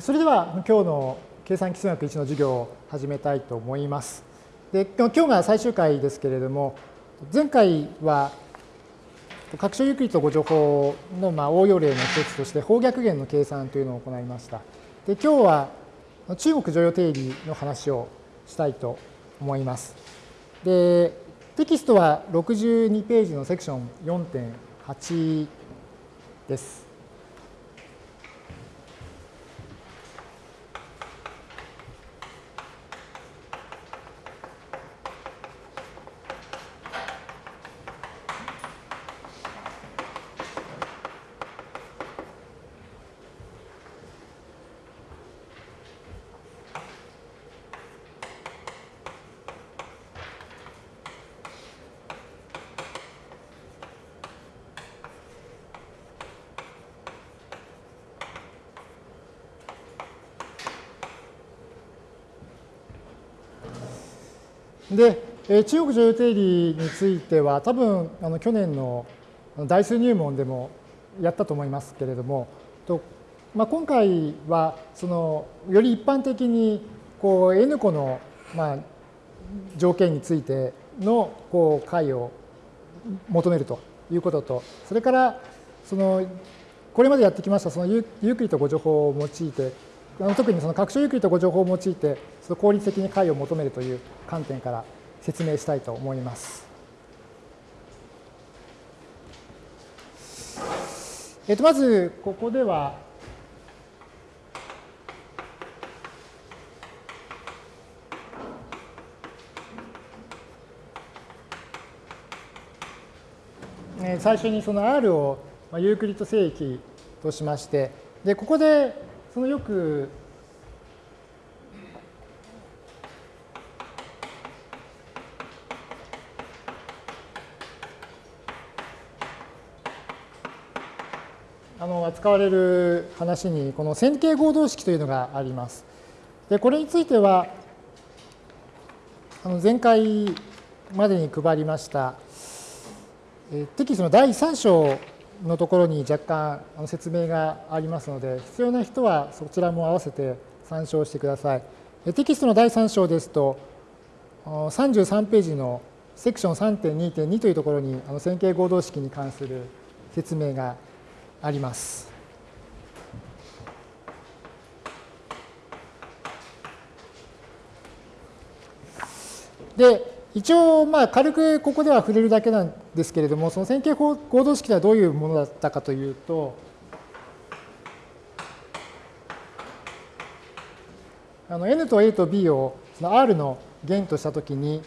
それでは今日の計算基数学1の授業を始めたいと思います。で今日が最終回ですけれども、前回は拡張ユークリッド誤助法のまあ応用例の一つとして方逆弦の計算というのを行いました。で今日は中国常用定理の話をしたいと思います。でテキストは62ページのセクション4.8です。で、中国女優定理については多分あの去年の大数入門でもやったと思いますけれども、とまあ、今回はそのより一般的にこう N 個のまあ条件についてのこう解を求めるということと、それからそのこれまでやってきましたそのユークリッド誤助法を用いて特にその拡張ユークリッド誤助法を用いてその効率的に解を求めるという観点から説明したいと思います。えっと、まずここでは最初にその R をユークリッド正規としましてでここでそのよくあの扱われる話にこの線形合同式というのがあります。でこれについてはあの前回までに配りましたテキストの第3章のところに若干説明がありますので、必要な人はそちらも合わせて参照してください。テキストの第3章ですと、33ページのセクション3.2.2というところに線形合同式に関する説明があります。で、一応、まあ、軽くここでは触れるだけなんですけれども、その線形合同式とはどういうものだったかというと、あの n と a と b をその r の弦としたときに、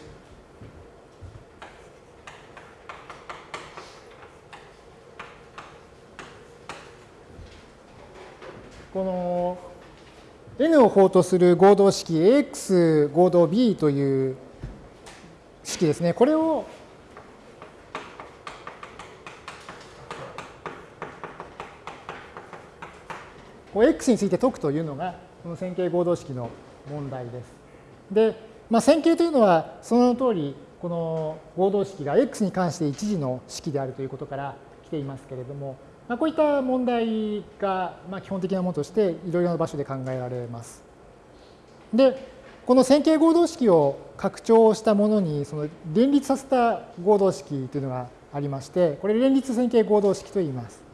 この n を法とする合同式 ax 合同 b という式ですね。これをこう x について解くというのがこの線形合同式の問題です。で、まあ、線形というのはその通りこの合同式が x に関して一次の式であるということから来ていますけれども、まあ、こういった問題がまあ基本的なものとしていろいろな場所で考えられます。で、この線形合同式を拡張したものにその連立させた合同式というのがありまして、これ連立線形合同式と言います。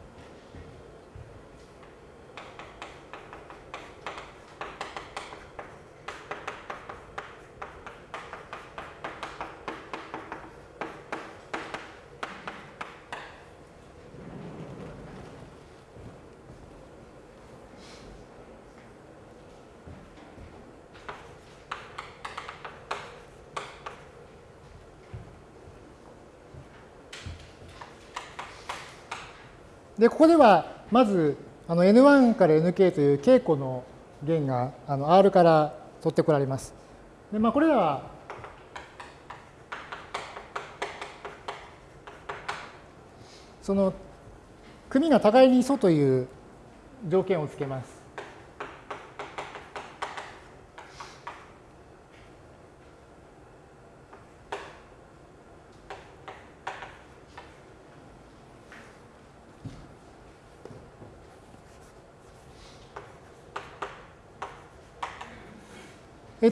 で、ここでは、まず、あの N1 から Nk という稽古の弦があの R から取ってこられます。で、まあ、これらは、その、組が互いに素という条件をつけます。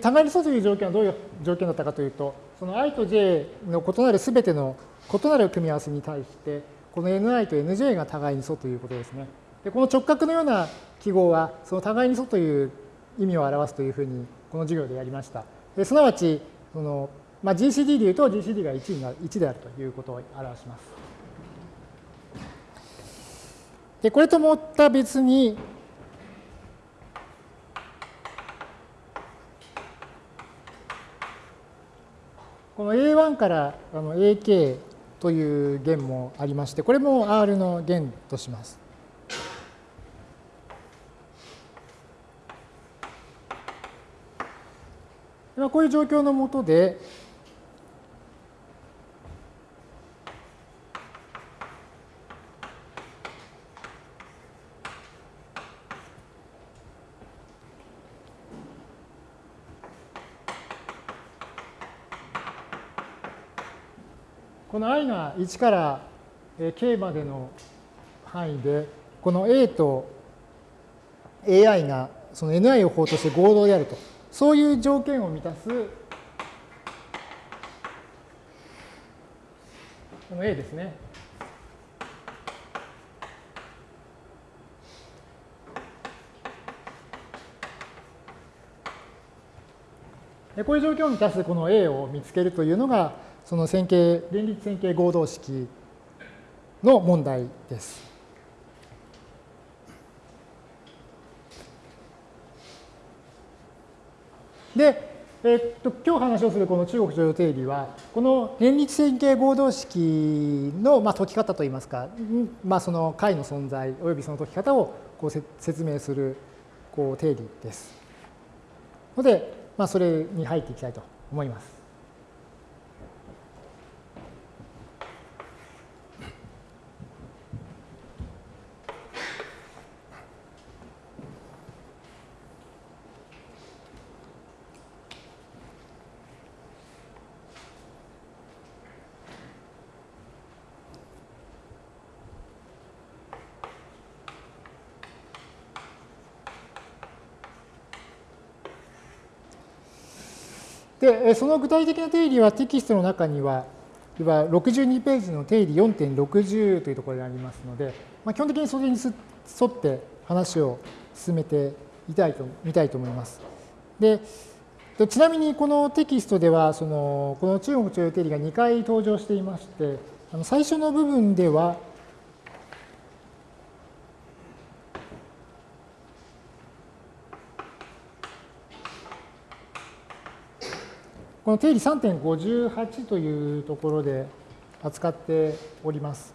互いに素という条件はどういう条件だったかというと、その i と j の異なるすべての異なる組み合わせに対して、この ni と nj が互いに素ということですね。でこの直角のような記号は、その互いに素という意味を表すというふうに、この授業でやりました。ですなわち、そのまあ、GCD でいうと GCD が 1, にな1であるということを表します。でこれともった別に、この A1 から AK という弦もありまして、これも R の弦とします。こういう状況のもとで、の i が1から k までの範囲で、この a と ai がその ni を法として合同であると、そういう条件を満たすこの a ですね。こういう状況を満たすこの A を見つけるというのが、その線形、連立線形合同式の問題です。で、えっと、今日話をするこの中国常用定理は、この連立線形合同式の、まあ、解き方といいますか、まあ、その解の存在及びその解き方をこう説明するこう定理です。ので、まあ、それに入っていきたいと思います。で、その具体的な定理はテキストの中には、62ページの定理4.60というところでありますので、まあ、基本的にそれに沿って話を進めてみたいと見たいと思います。でちなみにこのテキストではそのこの中国徴用定理が2回登場していましてあの最初の部分ではこの定理3.58というところで扱っております。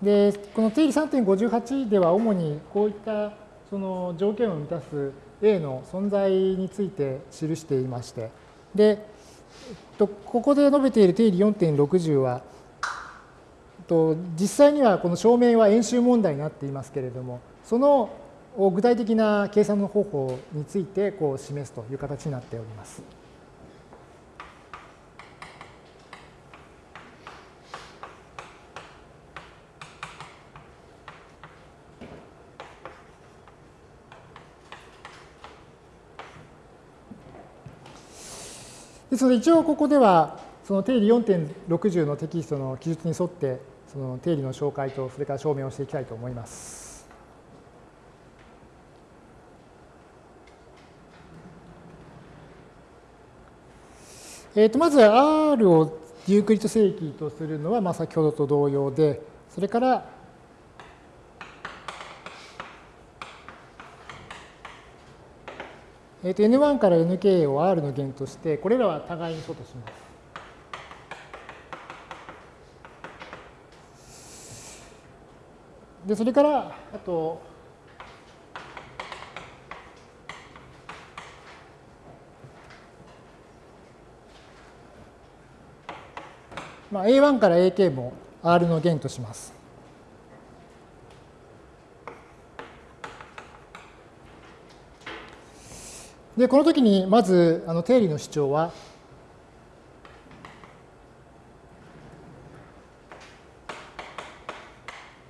で、この定理3.58では主にこういったその条件を満たす A の存在について記していまして、で、ここで述べている定理4.60は、実際にはこの証明は演習問題になっていますけれども、その具体的な計算の方法についてこう示すという形になっております。ですので一応ここではその定理4.60のテキストの記述に沿ってその定理の紹介とそれから証明をしていきたいと思います。えー、とまず R をユークリッド正規とするのはまあ先ほどと同様でそれからえー、と N1 から Nk を R の弦として、これらは互いに素とします。で、それから、あと、まあ、A1 から AK も R の弦とします。で、この時にまずあの定理の主張は、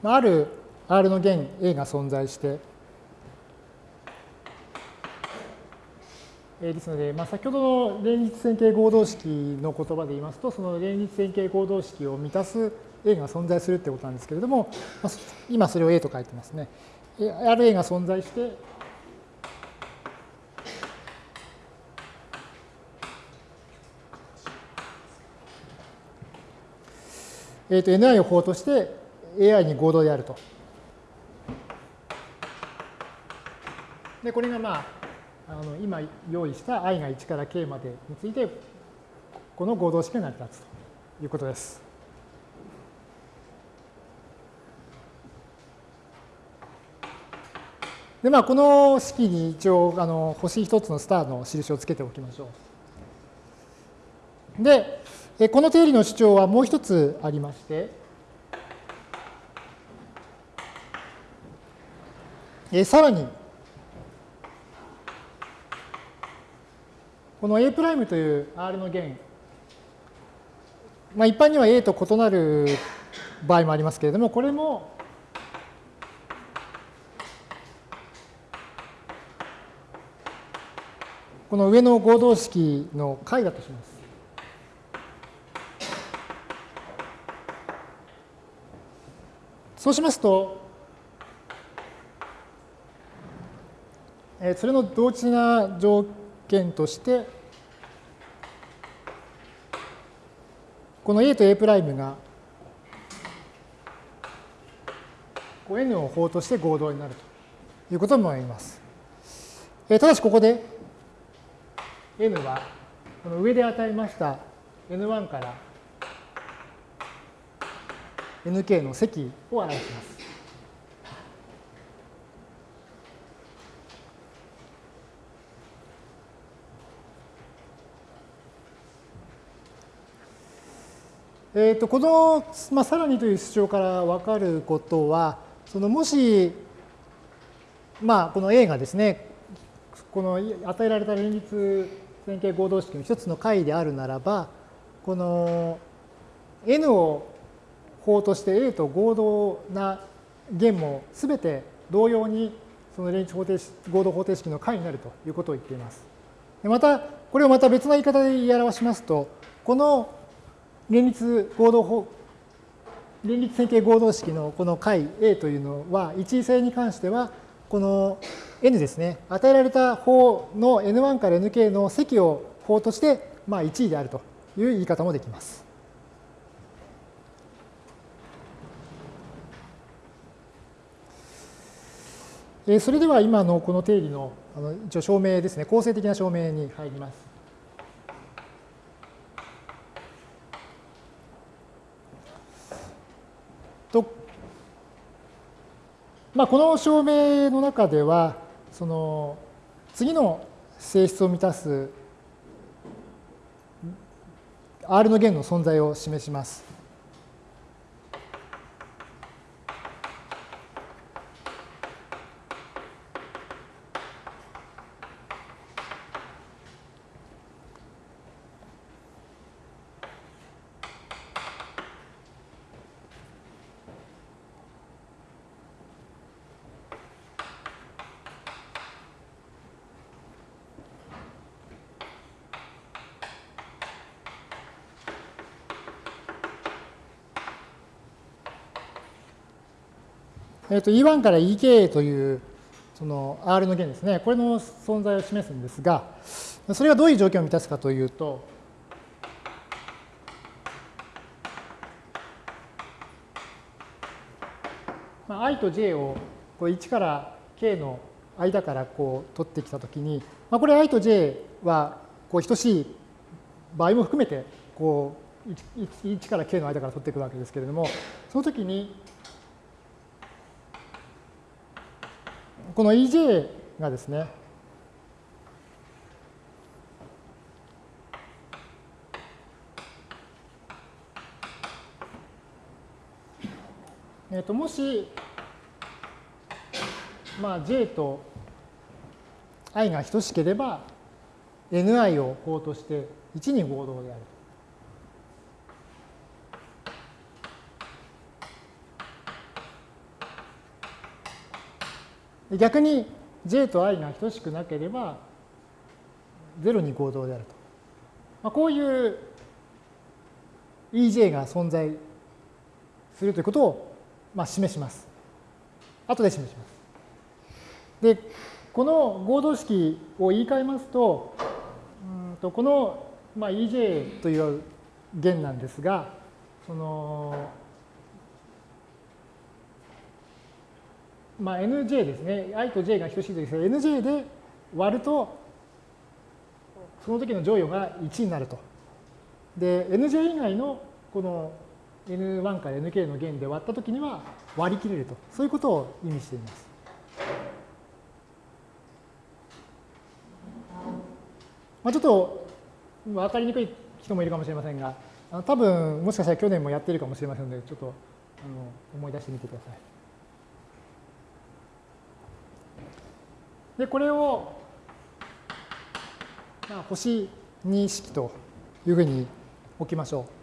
ある R の弦 A が存在して、ですので、まあ、先ほどの連立線形合同式の言葉で言いますと、その連立線形合同式を満たす A が存在するってことなんですけれども、今それを A と書いてますね。ある A が存在して、えー、と Ni を法として AI に合同であると。で、これがまあ、あの今用意した i が1から k までについて、この合同式が成り立つということです。で、まあ、この式に一応、あの星1つのスターの印をつけておきましょう。で、この定理の主張はもう一つありまして、さらに、この A' という R の弦、まあ、一般には A と異なる場合もありますけれども、これもこの上の合同式の解だとします。そうしますと、それの同値な条件として、この A と A' が N を法として合同になるということも言います。ただしここで N はこの上で与えました N1 から nk の積を表します。えー、とこの、まあ、さらにという主張から分かることは、そのもし、まあ、この A がですね、この与えられた連立線形合同式の一つの解であるならば、この N を法として A と合同な弦もすべて同様にその連立方程式合同方程式の解になるということを言っています。また、これをまた別な言い方で言い表しますと、この連立合同連立線形合同式のこの解 A というのは、一位性に関しては、この N ですね、与えられた法の N1 から Nk の積を法として、まあ、1位であるという言い方もできます。それでは今のこの定理のあの一応証明ですね、構成的な証明に入ります。とまあ、この証明の中では、その次の性質を満たす R の弦の存在を示します。えー、と E1 から EK というその R の弦ですね、これの存在を示すんですが、それがどういう条件を満たすかというと、まあ、i と j をこう1から k の間からこう取ってきたときに、まあ、これ i と j はこう等しい場合も含めてこう 1, から k の間から取っていくわけですけれども、その時にこの EJ がですね、えー、ともし、まあ、J と i が等しければ Ni を法として1に合同である。逆に j と i が等しくなければ0に合同であると。まあ、こういう EJ が存在するということを、まあ、示します。後で示します。で、この合同式を言い換えますと、うんとこの、まあ、EJ という弦なんですが、その、まあ、NJ ですね。i と j が等しいときですが、NJ で割ると、その時の乗与が1になると。で、NJ 以外のこの N1 から Nk の弦で割ったときには割り切れると。そういうことを意味しています。まあ、ちょっと分かりにくい人もいるかもしれませんが、多分もしかしたら去年もやってるかもしれませんので、ちょっとあの思い出してみてください。で、これを、まあ、星2式というふうに置きましょう。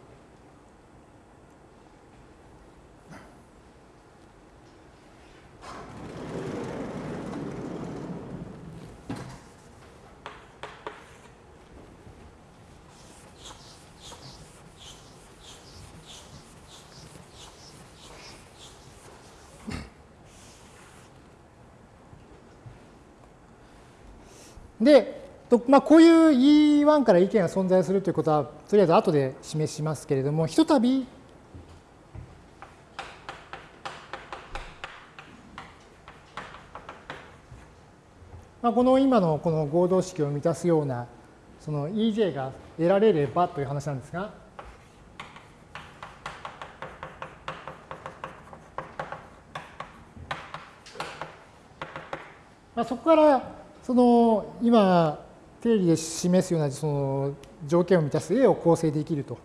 で、まあ、こういう E1 から意見が存在するということは、とりあえず後で示しますけれども、ひとたび、まあ、この今のこの合同式を満たすような、その EJ が得られればという話なんですが、まあ、そこからその今定理で示すようなその条件を満たす A を構成できると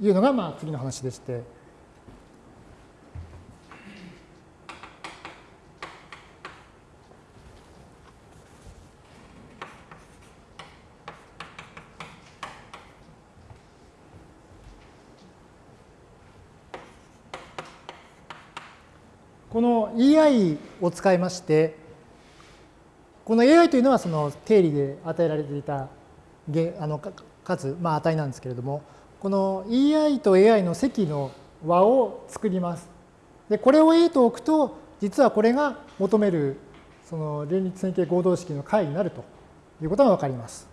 いうのがまあ次の話でして。この EI を使いましてこの AI というのはその定理で与えられていたあの数、まあ、値なんですけれども、この EI と AI の積の和を作ります。で、これを A と置くと、実はこれが求めるその連立線形合同式の解になるということが分かります。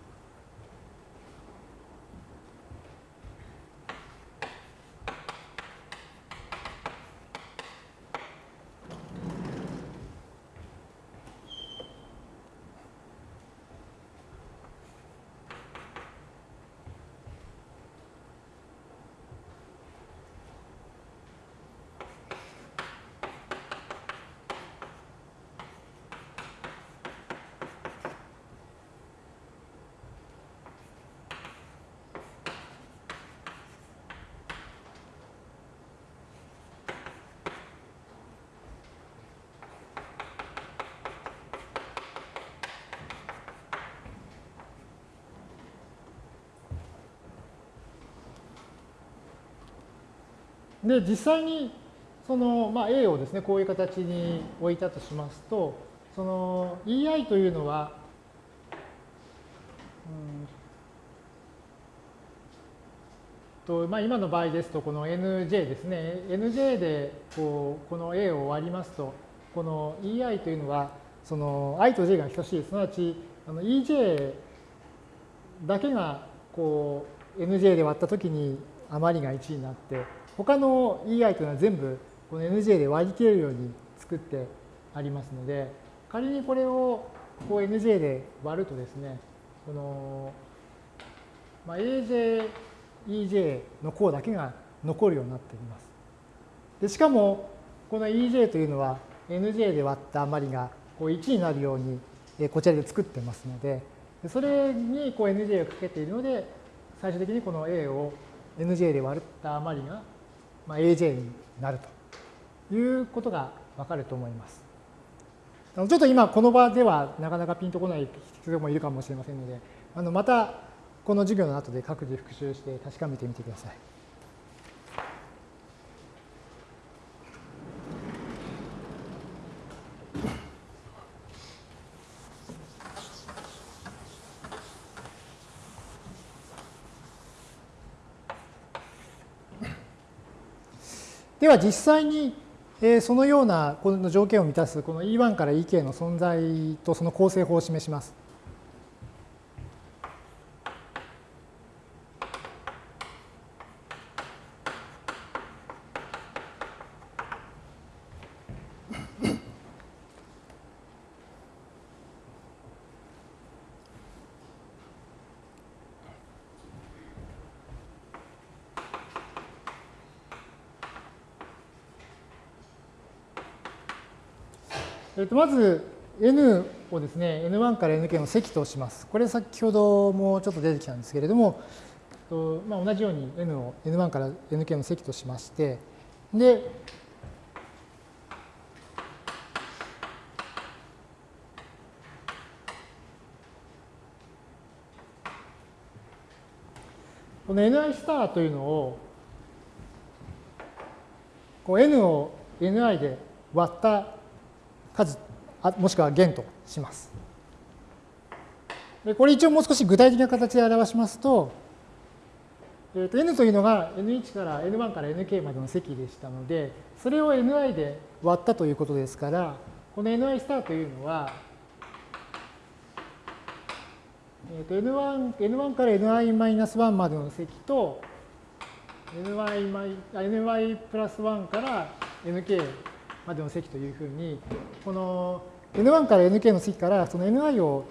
で、実際にその、まあ、A をですね、こういう形に置いたとしますと、その EI というのは、うんとまあ、今の場合ですと、この NJ ですね、NJ でこうこの A を割りますと、この EI というのは、その i と j が等しい、す。なわちあの EJ だけがこう NJ で割ったときに余りが1になって、他の EI というのは全部この NJ で割り切れるように作ってありますので、仮にこれをこう NJ で割るとですね、この、まあ、AJ、EJ の項だけが残るようになっています。でしかも、この EJ というのは NJ で割った余りがこう1になるようにこちらで作ってますので、それにこう NJ をかけているので、最終的にこの A を NJ で割った余りがま、AJ になるということがわかると思います。ちょっと今この場ではなかなかピンとこない人もいるかもしれませんので、あのまたこの授業の後で各自復習して確かめてみてください。では実際にそのようなこの条件を満たすこの E1 から Ek の存在とその構成法を示します。と、まず n をですね、n1 から nk の積とします。これ先ほどもちょっと出てきたんですけれども、とまあ、同じように n を n1 から nk の積としまして、で、この ni スターというのを、こう n を ni で割った数もしくは弦とします。でこれ一応もう少し具体的な形で表しますと、えー、と n というのが n1 から n1 から nk までの積でしたので、それを ni で割ったということですから、この ni スターというのは、えー、と n1, n1 から ni-1 までの積と ny, ny プラス1から nk までの積というふうに、この N1 から Nk の積からその Ni を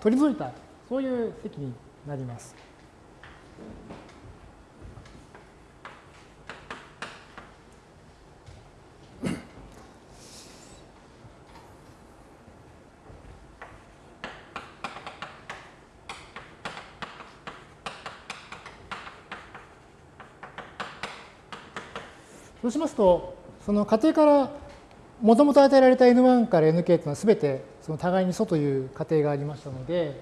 取り除いた、そういう積になります。そうしますと、その仮定からもともと与えられた N1 から Nk というのはすべてその互いに素という仮定がありましたので、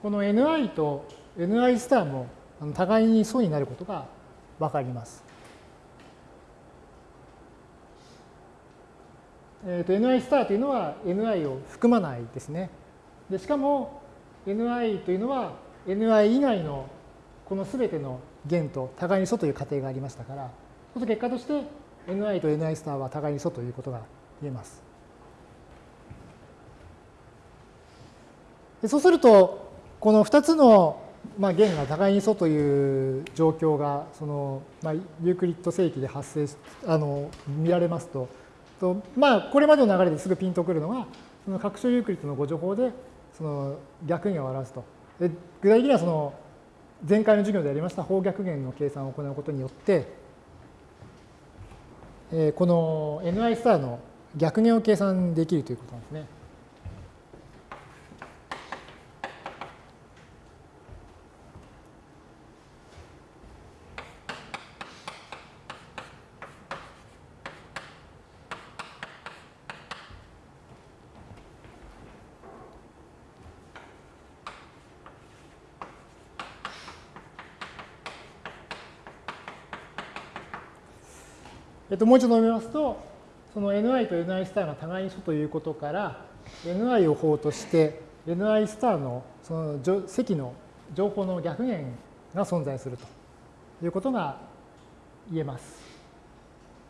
この Ni と Ni スターも互いに素になることがわかります。えー、と Ni スターというのは Ni を含まないですね。でしかも Ni というのは ni 以外のこのすべての弦と互いに素という仮定がありましたから、その結果として ni と ni スターは互いに素ということが言えます。そうすると、この2つのまあ弦が互いに素という状況がその、まあ、ユークリッド正規で発生あの見られますと、とまあ、これまでの流れですぐピンとくるのが、その拡張ユークリッドのご情報でその逆にを表すと。で具体的にはその前回の授業でやりました方逆減の計算を行うことによって、えー、この ni スターの逆減を計算できるということなんですね。っと、もう一度述べますと、その ni と ni スターが互いに素ということから、ni を法として、ni スターのその積の情報の逆弦が存在するということが言えます。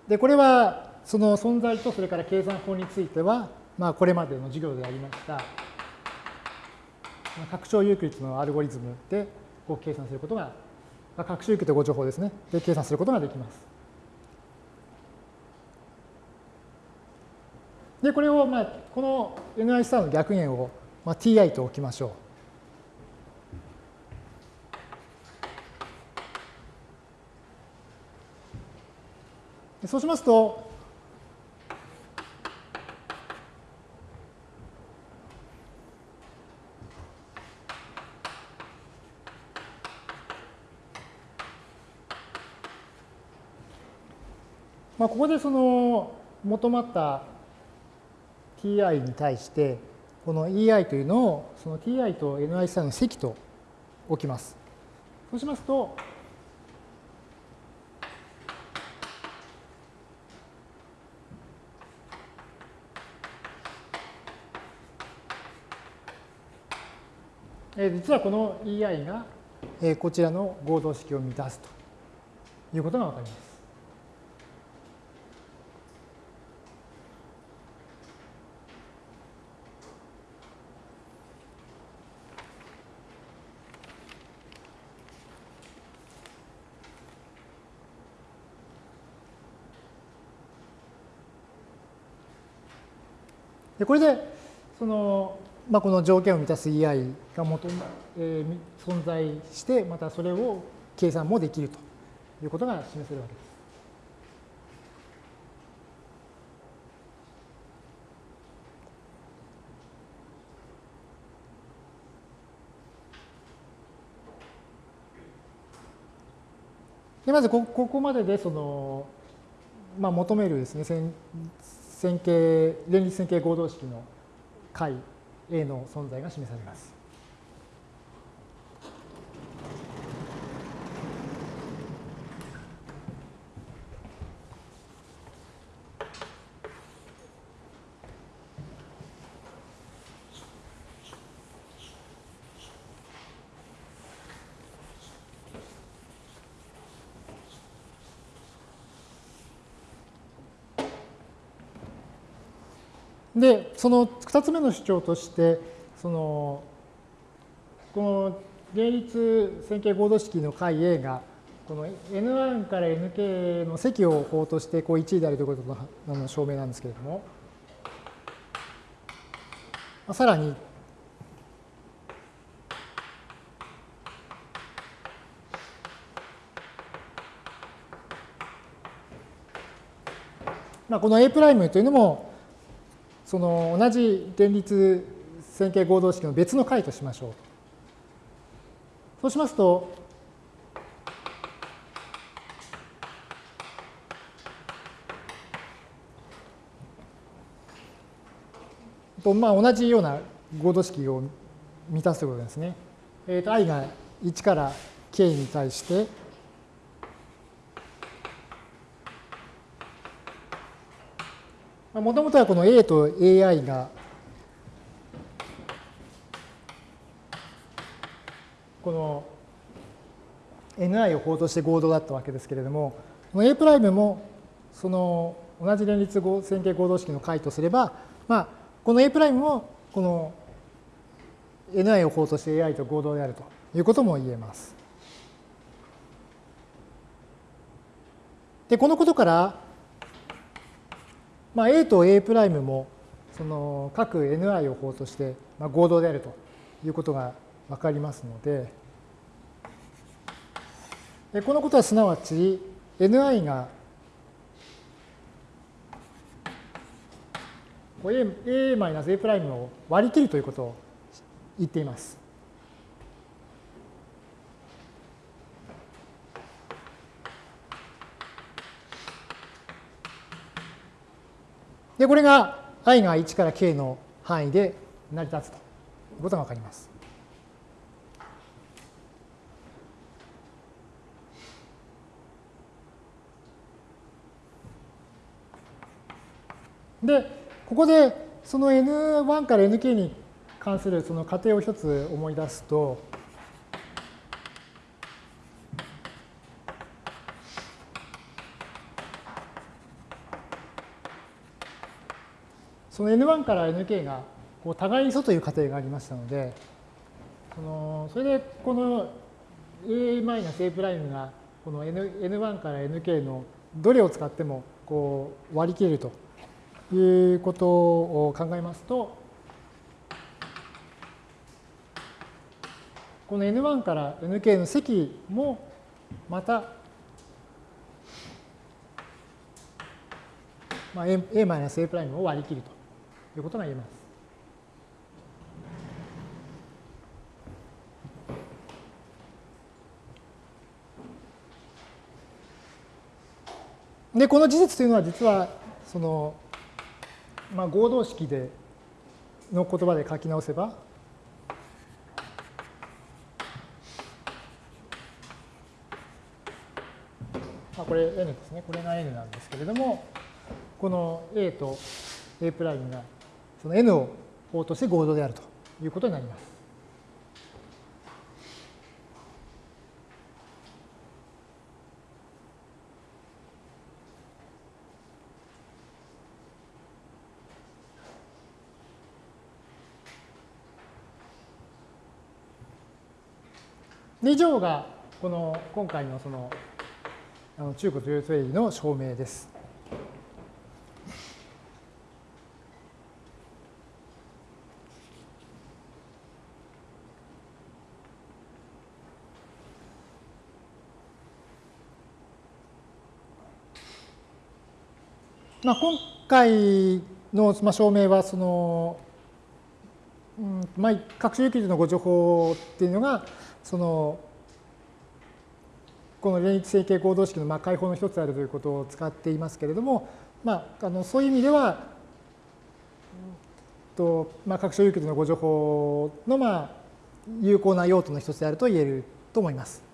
で、これはその存在とそれから計算法については、まあ、これまでの授業でありました、拡張ユークリッドのアルゴリズムでこう計算することが、拡張ユークリッドご情報ですね、で計算することができます。で、これを、まあ、この ni スターの逆弦を、まあ、ti と置きましょう。そうしますと、まあ、ここでその求まった ti に対して、この ei というのをその ti と ni スタの積と置きます。そうしますと、え実はこの EI が、えこちらの合同式を満たすということがわかります。これでその、まあ、この条件を満たす EI が元、えー、存在してまたそれを計算もできるということが示せるわけです。でまずここまででその、まあ、求めるですね線形、連立線形合同式の解 A の存在が示されます。で、その2つ目の主張として、そのこの連立線形合同式の解 A がこの N1 から Nk の積を法としてこう1位であるということの証明なんですけれども、さらに、まあ、この A' というのもその同じ連立線形合同式の別の解としましょう。そうしますと、とまあ、同じような合同式を満たすということですね。えー、と i が1から k に対して、もともとはこの A と AI がこの Ni を法として合同だったわけですけれども、この A' プライムもその同じ連立線形合同式の解とすれば、まあ、この A' プライムもこの Ni を法として AI と合同であるということも言えます。で、このことから、まあ、A と A' もその各 Ni を法として合同であるということが分かりますので、このことはすなわち Ni が A-A' を割り切るということを言っています。で、これが i が1から k の範囲で成り立つということがわかります。で、ここでその n1 から nk に関するその仮定を一つ思い出すと、その N1 から Nk がこう互いに素という仮定がありましたので、そのそれでこの A-A' がこの N1 から Nk のどれを使ってもこう割り切れるということを考えますと、この N1 から Nk の積もまたまあ、A-A' を割り切ると。いうことが言えます。で、この事実というのは実は、その、まあ、合同式での言葉で書き直せば、まあ、これ n ですね。これが n なんですけれども、この a と a' がその n を法として合同であるということになります。以上がこの今回のその中古という定理の証明です。まあ、今回の証明はその、うんまあ、各種有機のご情報っていうのがそのこの連立整形合同式のまあ解放の一つであるということを使っていますけれども、まあ、あのそういう意味では、とまあ、各種有機のご情報のまあ有効な用途の一つであると言えると思います。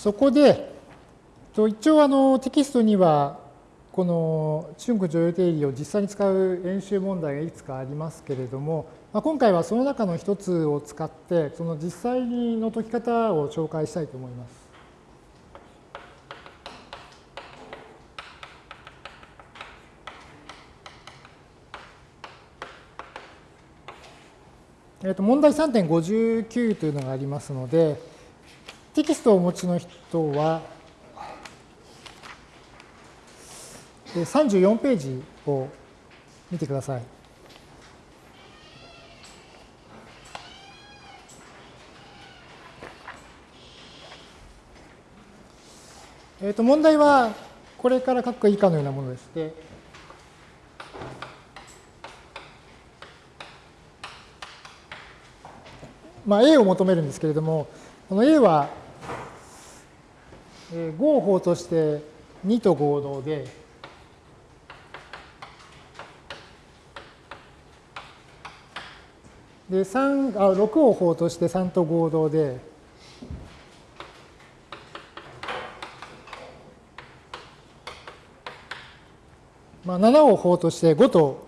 そこで、一応あのテキストには、この春区女優定理を実際に使う演習問題がいくつかありますけれども、まあ、今回はその中の一つを使って、その実際の解き方を紹介したいと思います。えー、と問題3.59というのがありますので、テキストをお持ちの人は、34ページを見てください。えー、と問題はこれから書く以下のようなものでして、まあ、A を求めるんですけれども、この A はえー、合法として2と合同で、で3あ6を法として3と合同で、まあ、7を法として5と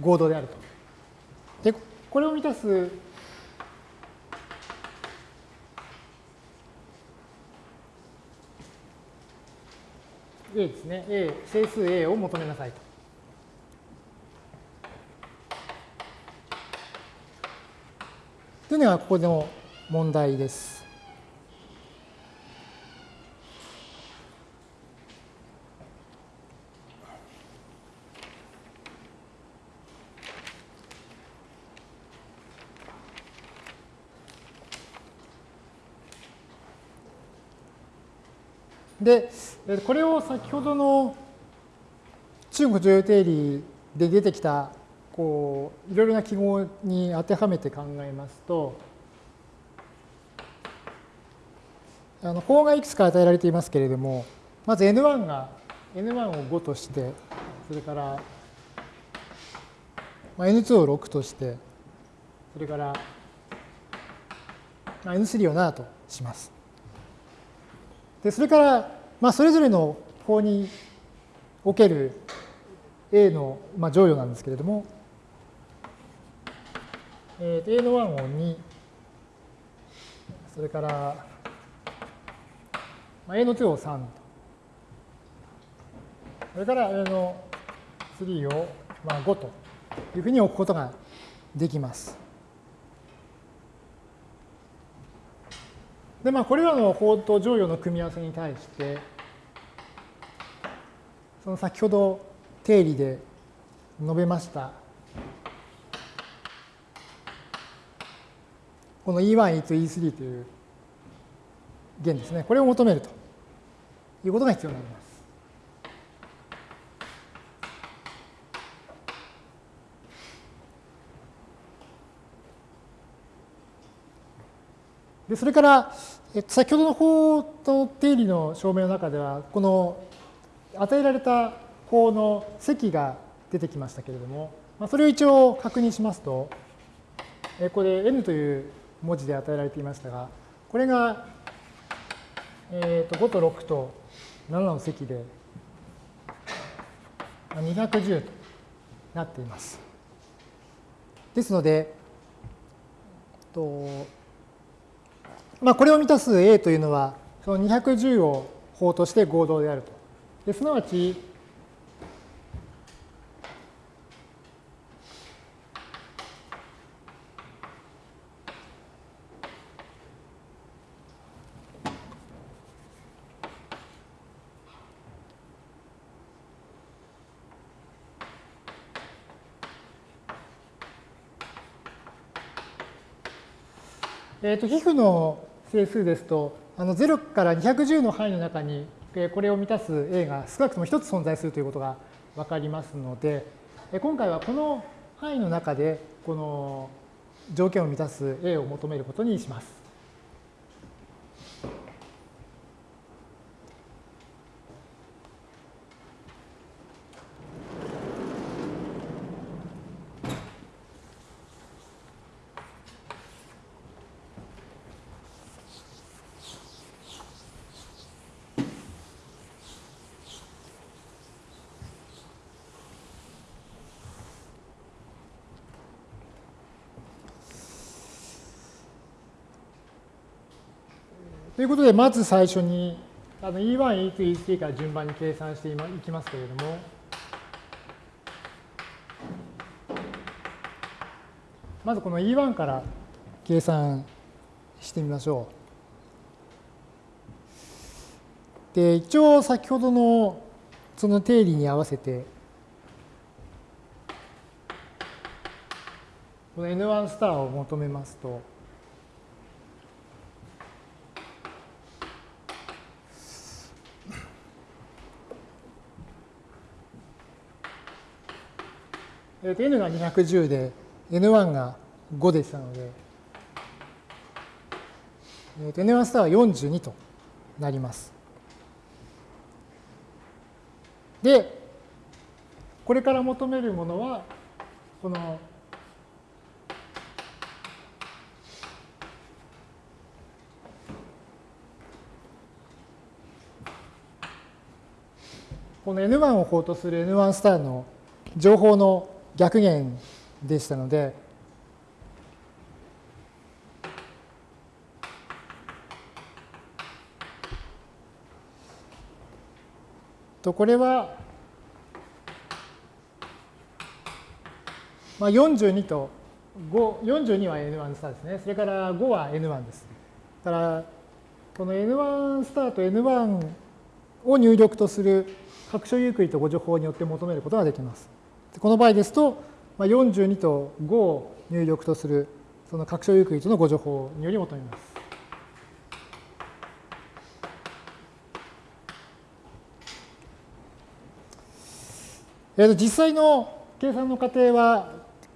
合同であると。で、これを満たす A ですね。A、整数 A を求めなさいと。というのがここでの問題です。で、これを先ほどの中国女優定理で出てきたこういろいろな記号に当てはめて考えますと、あの法がいくつか与えられていますけれども、まず N1 が N1 を5として、それから、N2 を6として、それから、N3 を7とします。でそれからまあ、それぞれの法における A の、まあ、乗与なんですけれども、えー、A の1を2、それから、まあ、A の2を3、それから A の3を、まあ、5というふうに置くことができます。で、まあ、これらの法と乗与の組み合わせに対して、その先ほど定理で述べました、この E1、E2、E3 という弦ですね、これを求めるということが必要になります。でそれから、えっと、先ほどの法と定理の証明の中では、この与えられた法の積が出てきましたけれども、まあ、それを一応確認しますと、えこれ n という文字で与えられていましたが、これが、えー、と5と6と7の積で210となっています。ですので、とまあ、これを満たす A というのは、その210を法として合同であると。ですなわち、えーと、皮膚の整数ですと、あの0から210の範囲の中に、これを満たす A が少なくとも1つ存在するということが分かりますので、今回はこの範囲の中で、この条件を満たす A を求めることにします。いうことで、まず最初にあの E1、E2、E3 から順番に計算していきますけれども、まずこの E1 から計算してみましょう。で、一応先ほどのその定理に合わせて、この N1 スターを求めますと、えー、と n が210で n1 が5でしたので、えー、と n1 スターは42となります。で、これから求めるものは、このこの N1 を法とする N1 スターの情報の逆減でしたので、とこれは、まあ、42と5、42は N1 スターですね。それから5は N1 です。だから、この N1 スターと N1 を入力とする各所有区とご情報によって求めることができます。この場合ですと、42と5を入力とするその拡張ユークリッドのご情報により求めます。えー、と実際の計算の過程は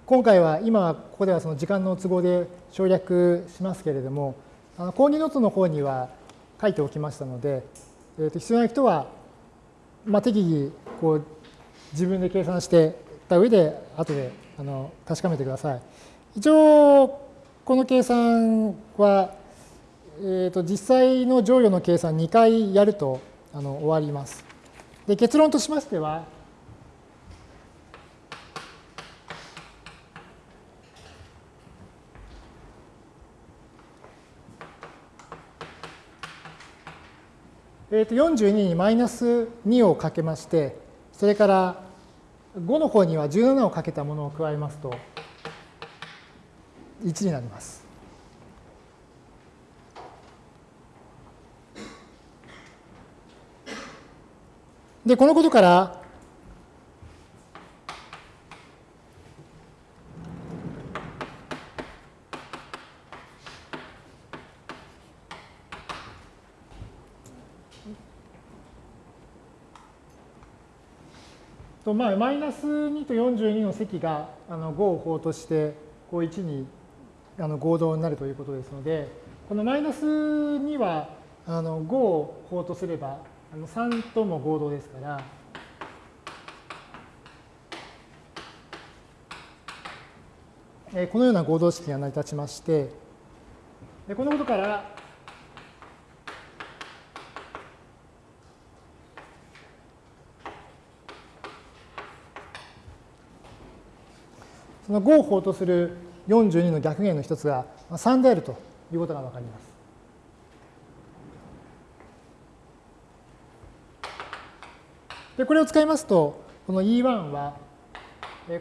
今回は今ここではその時間の都合で省略しますけれどもあのコーディノートの方には書いておきましたので、えー、と必要な人は、まあ、適宜こう自分で計算してた上で、後であの確かめてください。一応、この計算は、えー、と実際の乗与の計算2回やるとあの終わります。で結論としましては、えー、と42にマイナス2をかけまして、それから5の方には17をかけたものを加えますと1になります。で、このことから、とまあ、マイナス2と42の積があの5を法としてこう1にあの合同になるということですので、このマイナス2はあの5を法とすればあの3とも合同ですから、このような合同式が成り立ちまして、このことから、その5を法とする42の逆弦の一つが3であるということがわかります。で、これを使いますと、この E1 は、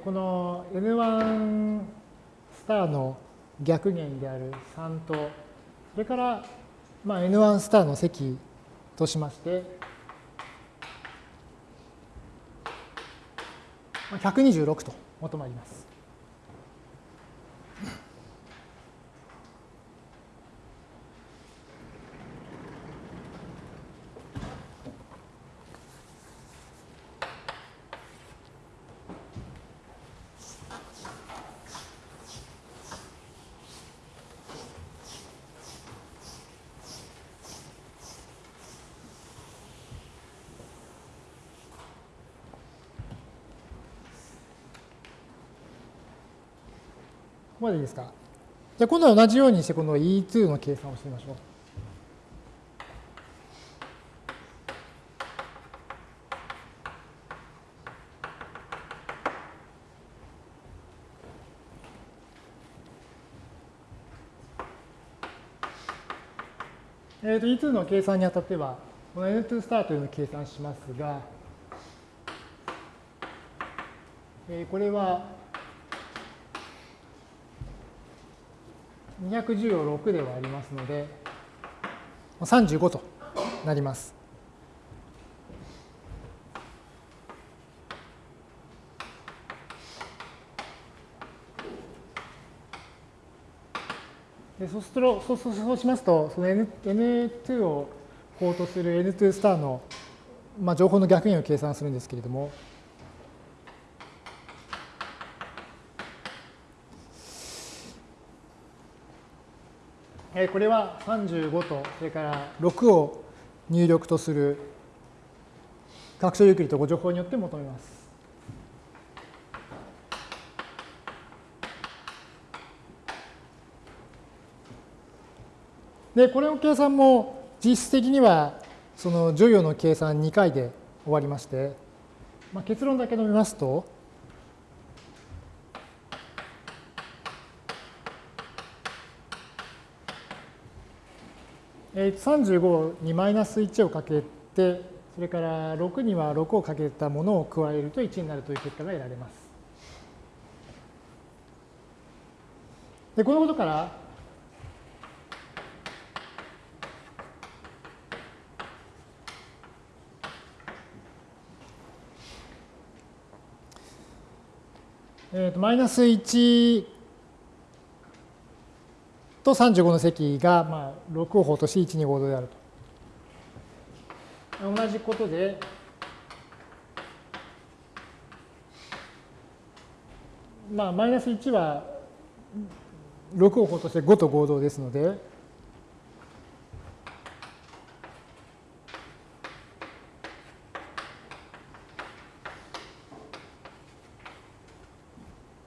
この N1 スターの逆弦である3と、それから、まあ、N1 スターの積としまして、126と求まります。ここまでいいですか？じゃあ今度は同じようにしてこの E2 の計算をしてみましょう。えー、と E2 の計算にあたっては、この N2 スターというのを計算しますが、えー、これは210を6で割りますので、35となります。でそうするとそうそうしますと、その N N2 を法とする N2 スターの、まあ、情報の逆円を計算するんですけれども、これは35と、それから6を入力とする拡張ゆっくりとご情報によって求めます。で、これの計算も実質的にはその除与の計算2回で終わりまして、まあ、結論だけ述べますと、35にマイナス1をかけて、それから6には6をかけたものを加えると1になるという結果が得られます。で、このことから、えー、とマイナス1と35の積が、まあ、6を法として1、2、5度であると。同じことで、まあ、マイナス1は6を法として5と合同ですので、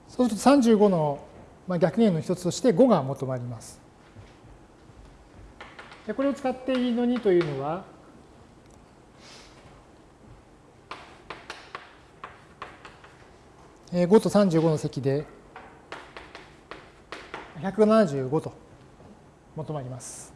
そうすると35のまあ、逆弦の一つとして5が求まります。でこれを使っていいの2というのは、5と35の積で175と求まります。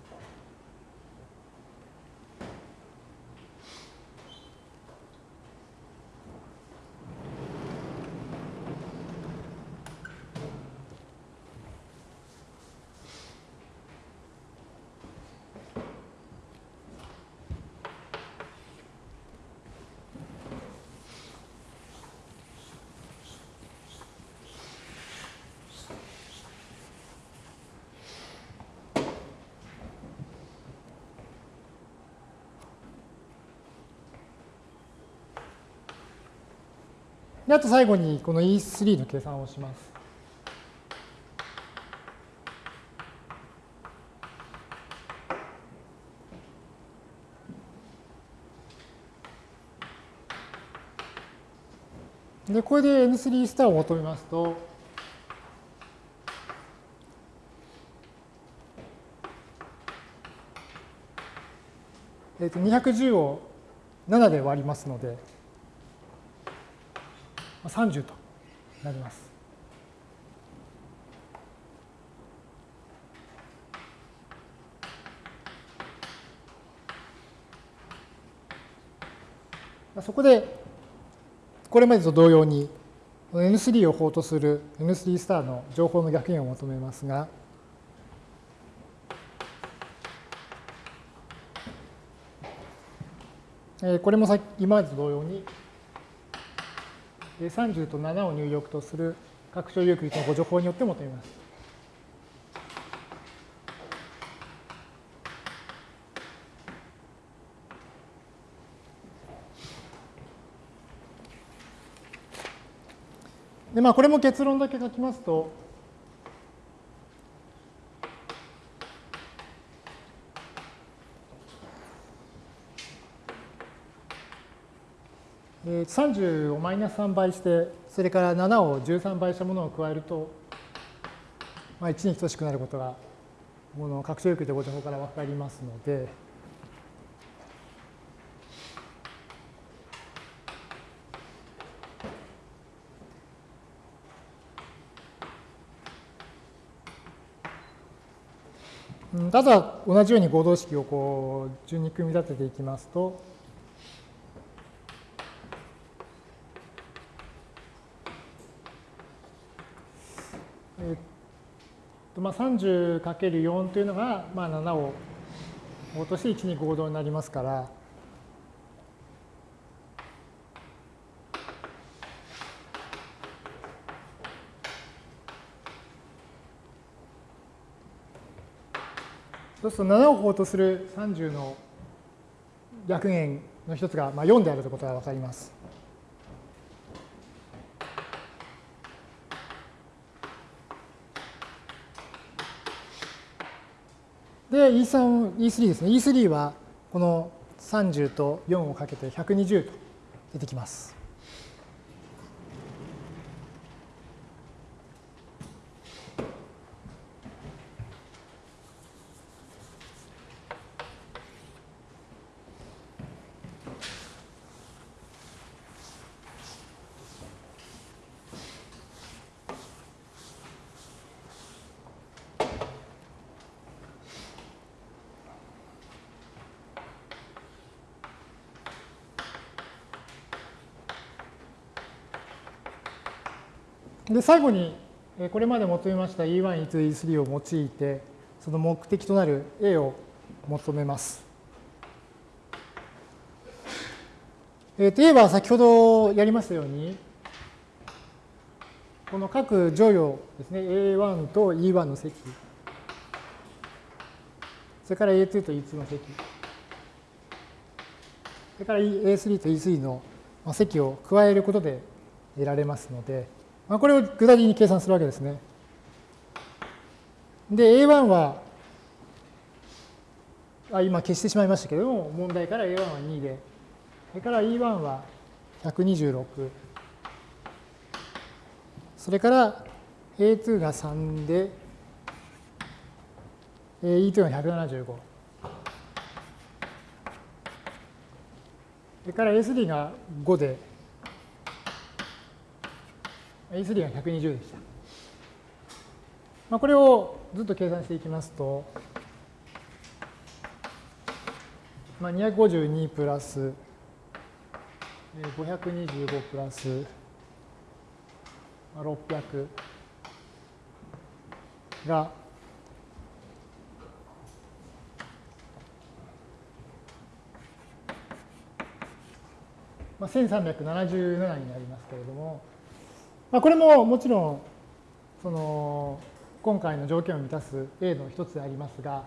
で、あと最後にこの E3 の計算をします。で、これで N3 スターを求めますと、えっと、210を7で割りますので、30となります。そこで、これまでと同様に N3 を法とする N3 スターの情報の逆円を求めますが、これも今までと同様に30と7を入力とする拡張有機率のご情報によって求めます。でまあ、これも結論だけ書きますと、30をマイナス3倍して、それから7を13倍したものを加えると、まあ、1に等しくなることが、この拡張有機でご情報から分かりますので、ただ同じように合同式をこう順に組み立てていきますと、えっとまあ、30×4 というのが、まあ、7を落として1に合同になりますから、そうすると7を法とする30の逆円の一つがまあ4であるということがわかります。で、E3、E3 ですね。E3 はこの30と4をかけて120と出てきます。で、最後に、これまで求めました E1、E2、E3 を用いて、その目的となる A を求めます。えー、と A は先ほどやりましたように、この各乗与ですね、A1 と E1 の積、それから A2 と E2 の積、それから A3 と E3 の積を加えることで得られますので、まあ、これを具体的に計算するわけですね。で、A1 は、あ今消してしまいましたけれども、問題から A1 は2で、それから E1 は126、それから A2 が3で、E2 が175。それから A3 が5で、A3 が120でした。まあ、これをずっと計算していきますと、まあ、252プラス525プラス600がまあ、1377になりますけれども、まあ、これももちろんその今回の条件を満たす A の一つでありますが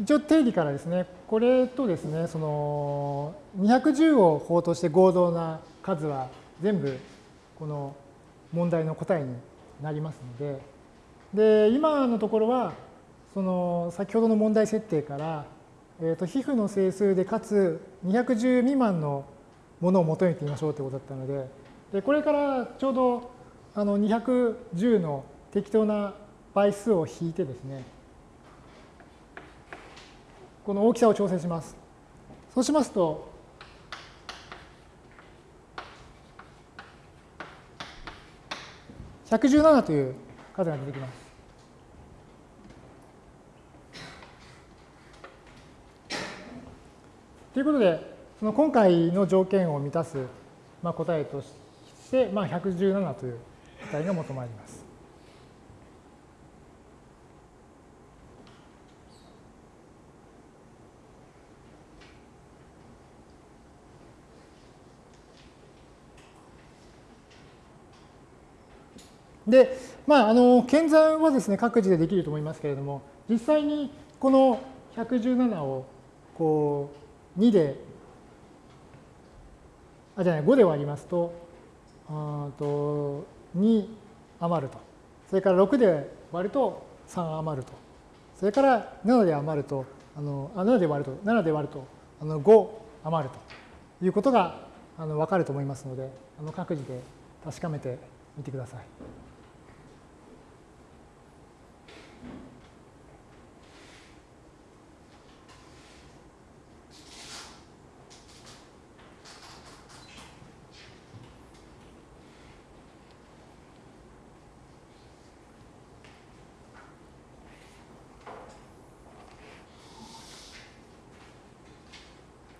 一応定理からですねこれとですねその210を法として合同な数は全部この問題の答えになりますのでで今のところはその先ほどの問題設定から、えー、と皮膚の整数でかつ210未満のものを求めてみましょうということだったので、でこれからちょうどあの210の適当な倍数を引いてですね、この大きさを調整します。そうしますと、117という数が出てきます。ということで、その今回の条件を満たす、まあ、答えとして、まあ、117という答えが求まります。で、まあ、あの、検算はですね、各自でできると思いますけれども、実際にこの117を、こう、2で、あ、じゃない、5で割りますと、と2余ると。それから6で割ると3余ると。それから7で余ると、あの、7で割ると、7で割ると、あの5余るということがあの分かると思いますので、あの各自で確かめてみてください。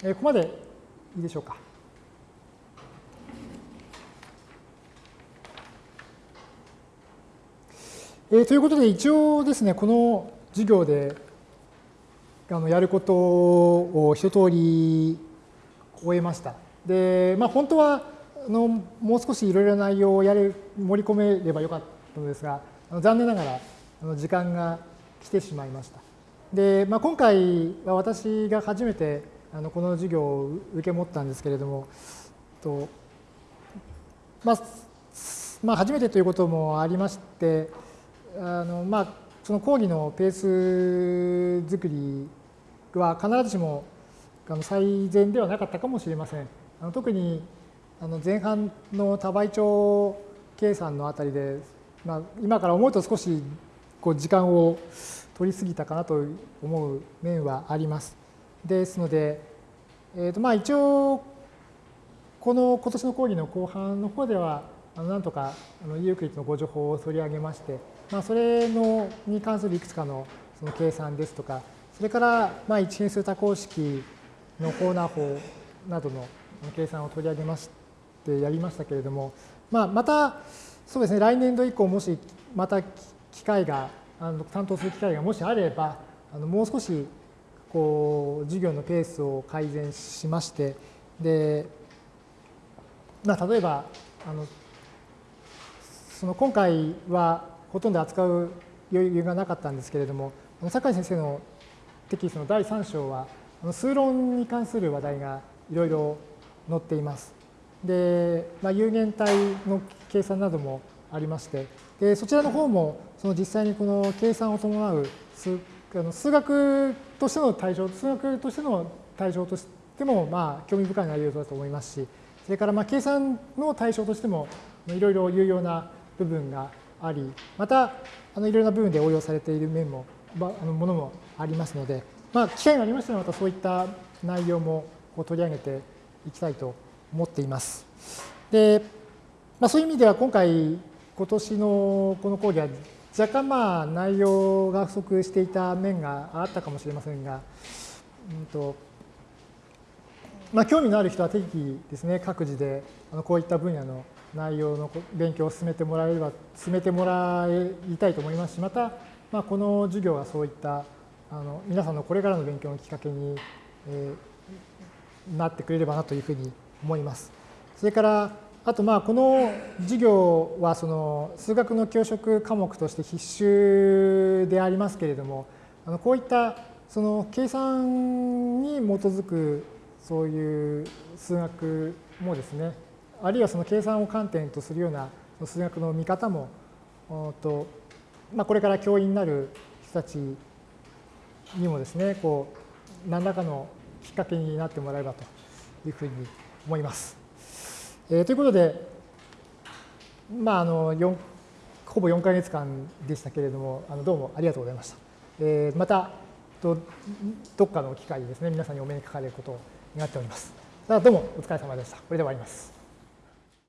えここまでいいでしょうか。えー、ということで、一応ですね、この授業であのやることを一通り終えました。で、まあ、本当はあのもう少しいろいろな内容をやれ盛り込めればよかったのですが、あの残念ながらあの時間が来てしまいました。で、まあ、今回は私が初めてあのこの授業を受け持ったんですけれども、とまあ、まあ、初めてということもありまして、あのまあ、その講義のペース作りは必ずしも最善ではなかったかもしれません。あの特にあの前半の多倍長計算のあたりで、まあ、今から思うと少しこう時間を取りすぎたかなと思う面はあります。ですので、えー、とまあ一応この今年の講義の後半の方ではあのなんとかあのユークリッドのご情報を取り上げまして、まあ、それのに関するいくつかのその計算ですとかそれからまあ一変数多項式のコーナー法などの計算を取り上げましてやりましたけれども、まあ、またそうですね来年度以降もしまた機会があの担当する機会がもしあればあのもう少しこう授業のペースを改善しましてで、まあ、例えばあのその今回はほとんど扱う余裕がなかったんですけれども酒井先生のテキストの第3章は数論に関する話題がいろいろ載っています。で、まあ、有限体の計算などもありましてでそちらの方もその実際にこの計算を伴う数数学としての対象、数学としての対象としても、まあ、興味深い内容だと思いますし、それから、まあ、計算の対象としても、いろいろ有用な部分があり、また、あのいろいろな部分で応用されている面も、まあのものもありますので、まあ、機会がありましたら、またそういった内容もこう取り上げていきたいと思っています。で、まあ、そういう意味では、今回、今年のこの講義は若干まあ内容が不足していた面があったかもしれませんが、うんとまあ、興味のある人は適宜ですね各自であのこういった分野の内容の勉強を進めてもらえれば進めてもらいたいと思いますしまた、まあ、この授業がそういったあの皆さんのこれからの勉強のきっかけに、えー、なってくれればなというふうに思います。それからあとまあこの授業はその数学の教職科目として必修でありますけれどもあのこういったその計算に基づくそういう数学もですねあるいはその計算を観点とするような数学の見方もと、まあ、これから教員になる人たちにもですねこう何らかのきっかけになってもらえばというふうに思います。えー、ということで、まあ、あの4ほぼ4か月間でしたけれども、あのどうもありがとうございました。えー、またど、どっかの機会でですね、皆さんにお目にかかれることを願っております。どうもお疲れ様でした。これで終わります。